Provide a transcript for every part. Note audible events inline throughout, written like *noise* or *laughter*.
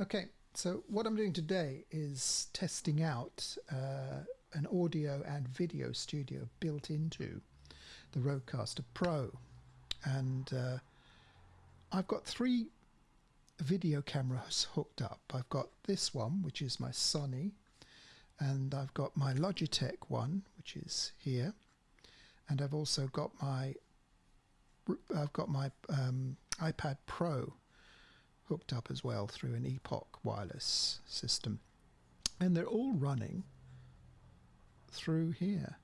Okay, so what I'm doing today is testing out uh, an audio and video studio built into the Rodecaster Pro. And uh, I've got three video cameras hooked up. I've got this one, which is my Sony, and I've got my Logitech one, which is here, and I've also got my I've got my um, iPad Pro hooked up as well through an Epoch wireless system. And they're all running through here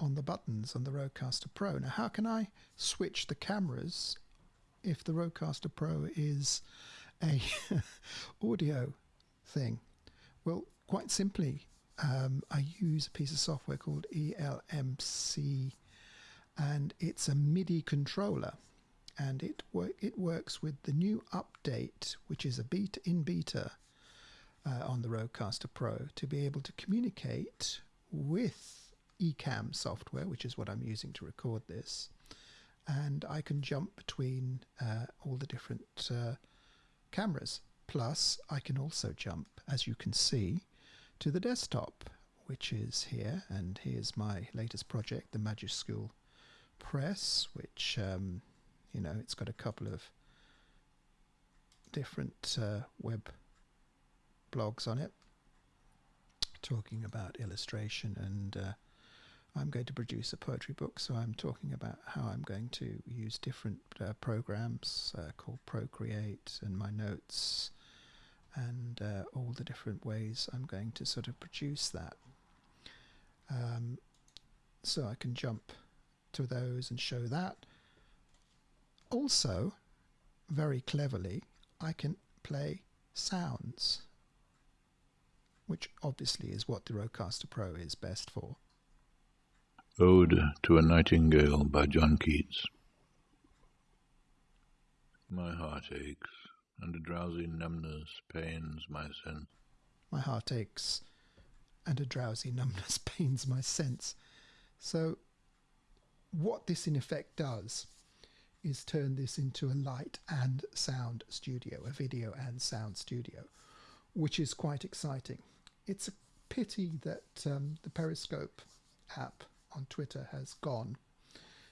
on the buttons on the Rodecaster Pro. Now, how can I switch the cameras if the Rodecaster Pro is a *laughs* audio thing? Well, quite simply, um, I use a piece of software called ELMC, and it's a MIDI controller and it wor it works with the new update, which is a beta in beta uh, on the Rodecaster Pro, to be able to communicate with Ecamm software, which is what I'm using to record this, and I can jump between uh, all the different uh, cameras. Plus, I can also jump, as you can see, to the desktop, which is here, and here's my latest project, the Majuscule Press, which um, you know it's got a couple of different uh, web blogs on it talking about illustration and uh, I'm going to produce a poetry book so I'm talking about how I'm going to use different uh, programs uh, called Procreate and my notes and uh, all the different ways I'm going to sort of produce that. Um, so I can jump to those and show that also, very cleverly, I can play sounds, which obviously is what the Rodecaster Pro is best for. Ode to a Nightingale by John Keats. My heart aches, and a drowsy numbness pains my sense. My heart aches, and a drowsy numbness *laughs* pains my sense. So, what this in effect does is turn this into a light and sound studio, a video and sound studio, which is quite exciting. It's a pity that um, the Periscope app on Twitter has gone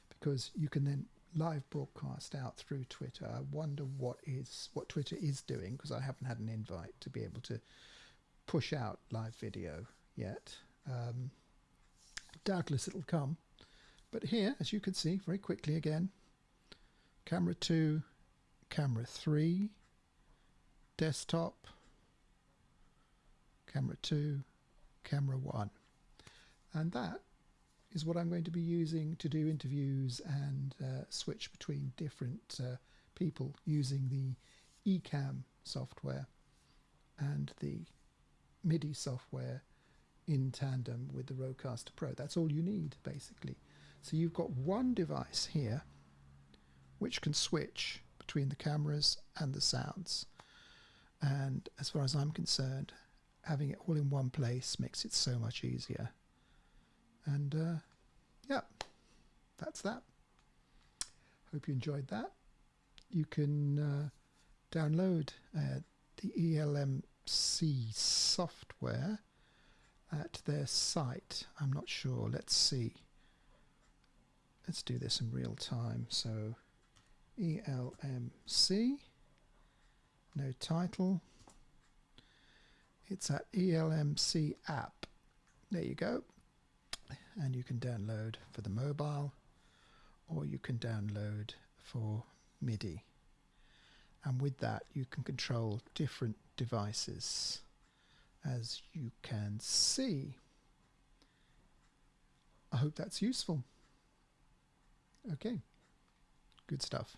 because you can then live broadcast out through Twitter. I wonder what is what Twitter is doing because I haven't had an invite to be able to push out live video yet. Um, doubtless it'll come. But here, as you can see very quickly again, camera 2, camera 3, desktop, camera 2, camera 1. And that is what I'm going to be using to do interviews and uh, switch between different uh, people using the Ecamm software and the MIDI software in tandem with the Rodecaster Pro. That's all you need basically. So you've got one device here which can switch between the cameras and the sounds. And as far as I'm concerned, having it all in one place makes it so much easier. And uh, yeah, that's that. Hope you enjoyed that. You can uh, download uh, the ELMC software at their site. I'm not sure. Let's see. Let's do this in real time. So ELMC, no title. It's at ELMC app. There you go. And you can download for the mobile or you can download for MIDI. And with that, you can control different devices as you can see. I hope that's useful. Okay, good stuff.